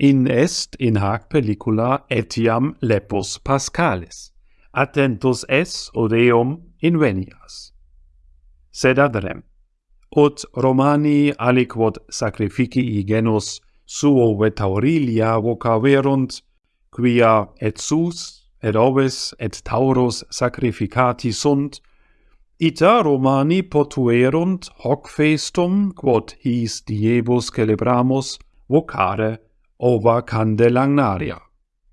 in est in hac pellicula etiam lepus pascalis, attentus es odeum invenias. Sed adrem, ut Romani aliquod sacrificii genus suo vetaurilia vocaverunt, quia et sus, et oves, et tauros sacrificati sunt, ita Romani potuerunt hoc festum, quod his diebus celebramus, vocare ova candelagnaria,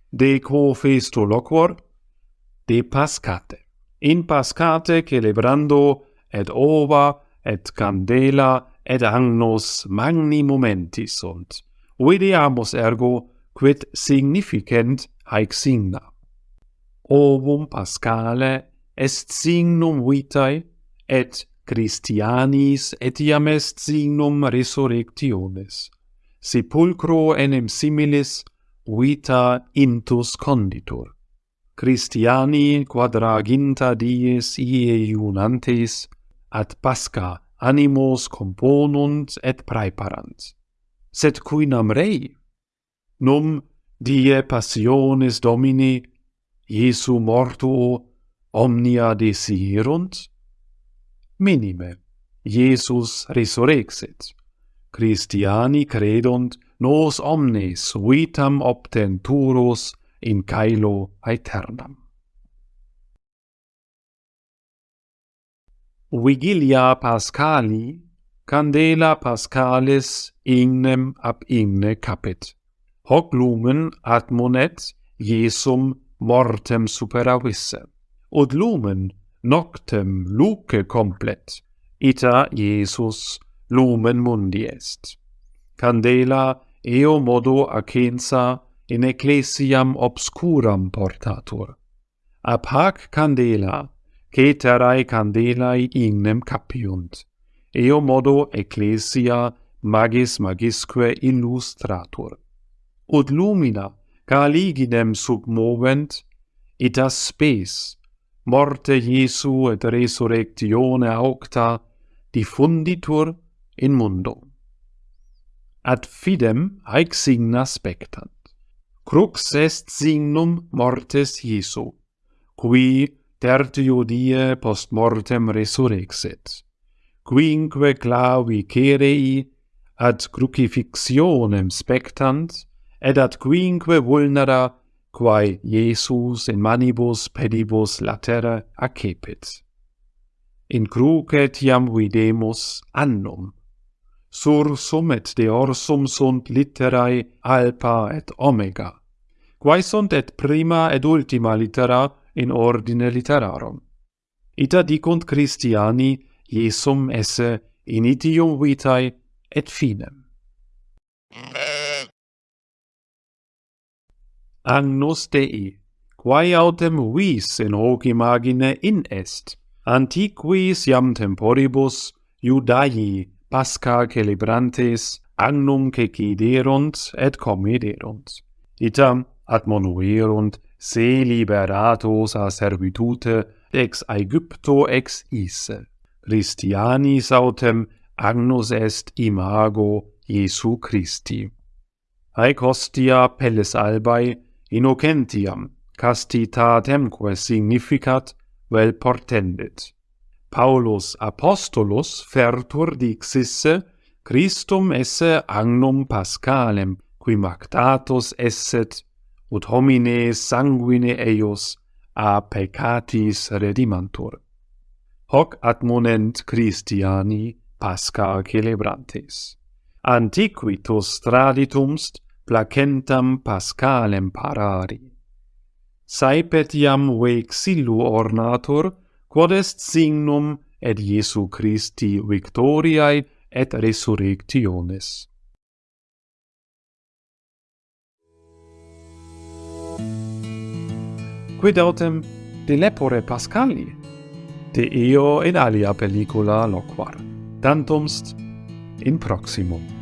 de quo festo loquor? De Pascate. In Pascate celebrando et ova et candela et agnos magni momenti sunt. Videamus ergo quid significant haec signa. Ovum Pascale est signum vitae et Christianis etiam est signum resurrectionis sepulcro enim similis vita intus conditur. Christiani quadraginta dies ie iunantes ad pasca animos componunt et praeparant. Sed cuinam rei? Num die passiones Domini Iesu mortuo omnia desirunt? Minime, Iesus resurrexit. Christiani credunt nos omnes vitam obtenturus in caelo aeternam. Vigilia Pascali, Candela Pascalis ignem ab igne capit. Hoc lumen admonet Jesum mortem superavisse. Od lumen noctem luce complet. Ita Iesus lumen mundi est. Candela eo modo acensa in ecclesiam obscuram portatur. Ab hac candela, ceterae candelae ignem capiunt, eo modo ecclesia magis magisque illustratur. Ut lumina caliginem submovent, et spes, morte Jesu et resurrectione aucta, diffunditur in mundo. Ad fidem haec signa spectant. Crux est signum mortes Jesu, qui tertio die post mortem resurrexit, quinque clavi cerei ad crucifixionem spectant, ed ad quinque vulnera quae Iesus in manibus pedibus latere accepit. In cruce tiam videmus annum, sursum et deorsum sunt litterae alpha et omega, quae sunt et prima et ultima littera in ordine literarum. Ita dicunt Christiani, Iesum esse initium vitae et finem. Agnus Dei, quae autem vis in hoc imagine in est, antiquis iam temporibus Judaii pasca celebrantes agnum ceciderunt et comederunt. Itam admonuerunt se liberatos a servitute ex Aegypto ex isse. Christianis autem agnus est imago Iesu Christi. Haec hostia pelles albae innocentiam castitatemque significat vel portendit. Paulus apostolus fertur dixisse Christum esse agnum pascalem qui mactatus esset ut homine sanguine eius a peccatis redimantur. Hoc admonent Christiani pasca celebrantes antiquitus traditumst placentam pascalem parari. Saepet iam vexillu ornatur quod est signum et Iesu Christi victoriae et resurrectionis. Quid autem de lepore Pascali, de eo in alia pellicula loquar, tantumst in proximum.